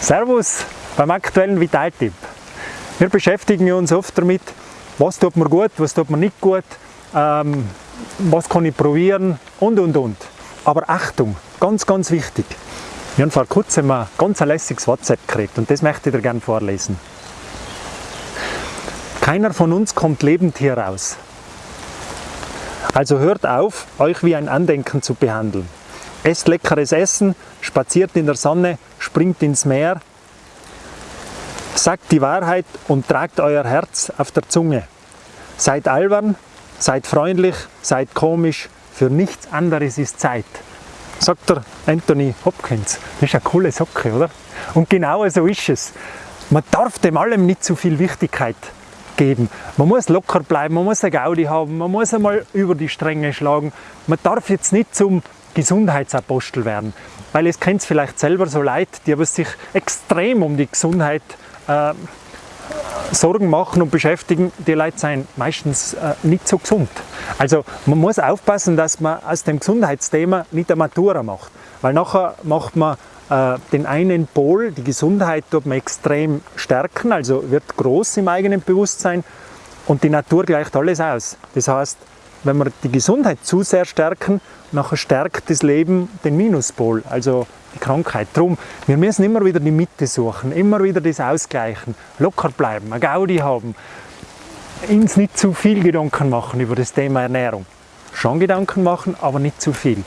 Servus beim aktuellen Vitaltipp. Wir beschäftigen uns oft damit, was tut mir gut, was tut mir nicht gut, ähm, was kann ich probieren und und und. Aber Achtung, ganz ganz wichtig. Wir haben vor kurzem ein ganz lässiges WhatsApp gekriegt und das möchte ich dir gerne vorlesen. Keiner von uns kommt lebend hier raus. Also hört auf, euch wie ein Andenken zu behandeln. Esst leckeres Essen, spaziert in der Sonne, springt ins Meer, sagt die Wahrheit und tragt euer Herz auf der Zunge. Seid albern, seid freundlich, seid komisch, für nichts anderes ist Zeit. Sagt der Anthony Hopkins. Das ist eine coole Socke, oder? Und genau so ist es. Man darf dem allem nicht zu viel Wichtigkeit geben. Man muss locker bleiben, man muss eine Gaudi haben, man muss einmal über die Stränge schlagen. Man darf jetzt nicht zum Gesundheitsapostel werden, weil es kennt vielleicht selber so Leute, die sich extrem um die Gesundheit äh, Sorgen machen und beschäftigen, die Leute sind meistens äh, nicht so gesund. Also man muss aufpassen, dass man aus dem Gesundheitsthema nicht eine Matura macht, weil nachher macht man äh, den einen Pol, die Gesundheit, tut man extrem stärken, also wird groß im eigenen Bewusstsein und die Natur gleicht alles aus. Das heißt, wenn wir die Gesundheit zu sehr stärken, nachher stärkt das Leben den Minuspol, also die Krankheit. Drum, wir müssen immer wieder die Mitte suchen, immer wieder das ausgleichen, locker bleiben, eine Gaudi haben, uns nicht zu viel Gedanken machen über das Thema Ernährung. Schon Gedanken machen, aber nicht zu viel.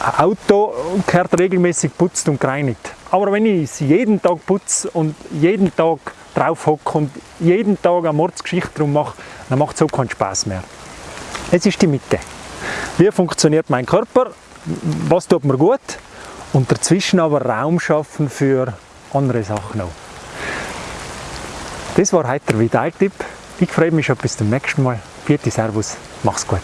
Ein Auto gehört regelmäßig putzt und gereinigt. Aber wenn ich es jeden Tag putze und jeden Tag drauf hocke und jeden Tag eine Mordsgeschichte drum mache, dann macht es auch keinen Spaß mehr. Es ist die Mitte. Wie funktioniert mein Körper? Was tut mir gut? Und dazwischen aber Raum schaffen für andere Sachen auch. Das war heute der Vitaltipp. Ich freue mich schon bis zum nächsten Mal. Vierte Servus, mach's gut.